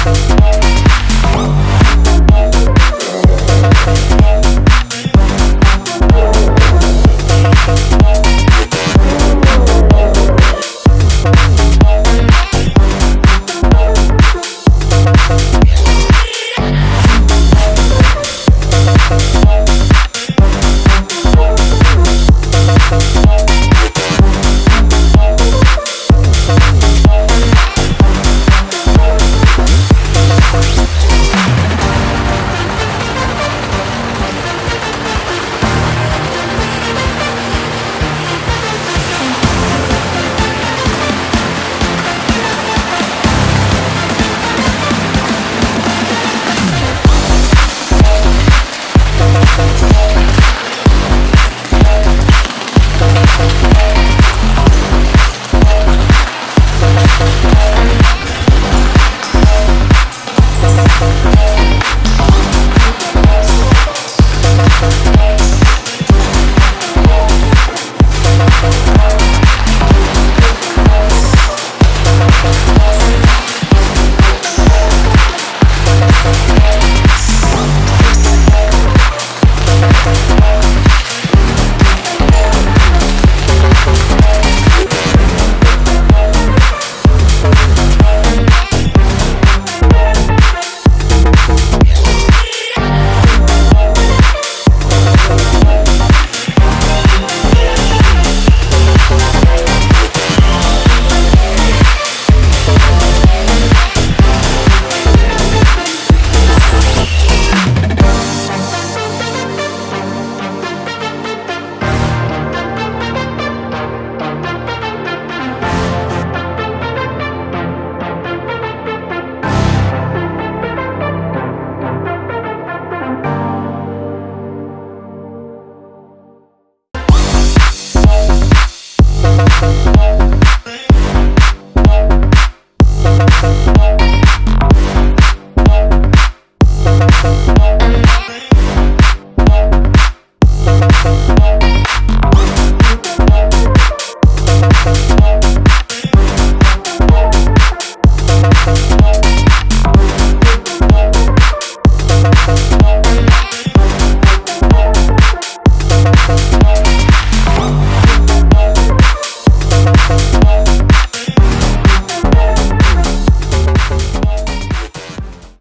stage.